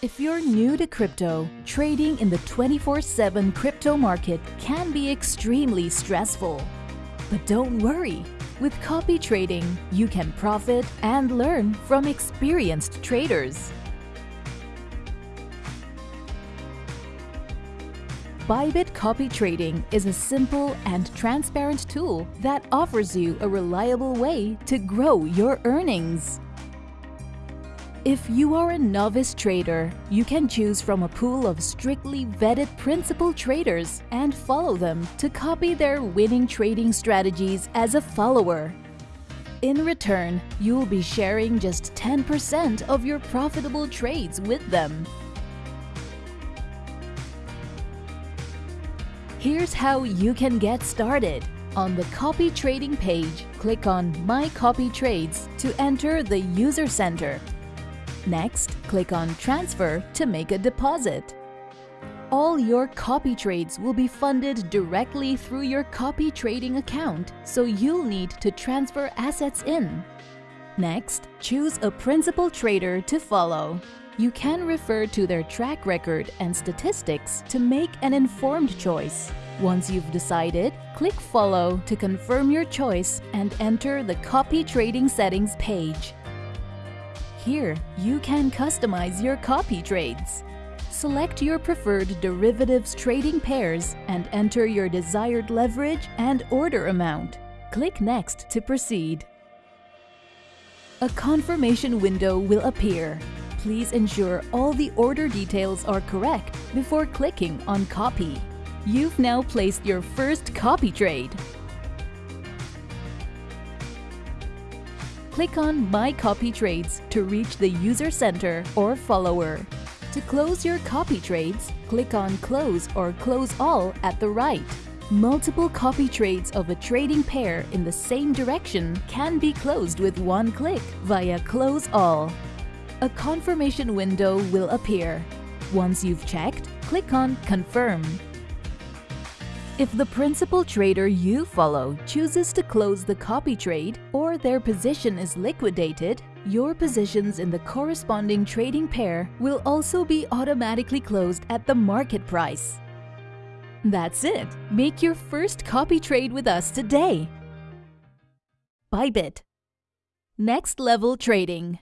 If you're new to crypto, trading in the 24-7 crypto market can be extremely stressful. But don't worry, with copy trading, you can profit and learn from experienced traders. Bybit Copy Trading is a simple and transparent tool that offers you a reliable way to grow your earnings. If you are a novice trader, you can choose from a pool of strictly vetted principal traders and follow them to copy their winning trading strategies as a follower. In return, you will be sharing just 10% of your profitable trades with them. Here's how you can get started. On the Copy Trading page, click on My Copy Trades to enter the User Center Next, click on Transfer to make a deposit. All your copy trades will be funded directly through your copy trading account, so you'll need to transfer assets in. Next, choose a principal trader to follow. You can refer to their track record and statistics to make an informed choice. Once you've decided, click Follow to confirm your choice and enter the Copy Trading Settings page. Here, you can customize your copy trades. Select your preferred derivatives trading pairs and enter your desired leverage and order amount. Click Next to proceed. A confirmation window will appear. Please ensure all the order details are correct before clicking on Copy. You've now placed your first copy trade. Click on My Copy Trades to reach the User Center or Follower. To close your copy trades, click on Close or Close All at the right. Multiple copy trades of a trading pair in the same direction can be closed with one click via Close All. A confirmation window will appear. Once you've checked, click on Confirm. If the principal trader you follow chooses to close the copy trade or their position is liquidated, your positions in the corresponding trading pair will also be automatically closed at the market price. That's it! Make your first copy trade with us today! Bybit Next Level Trading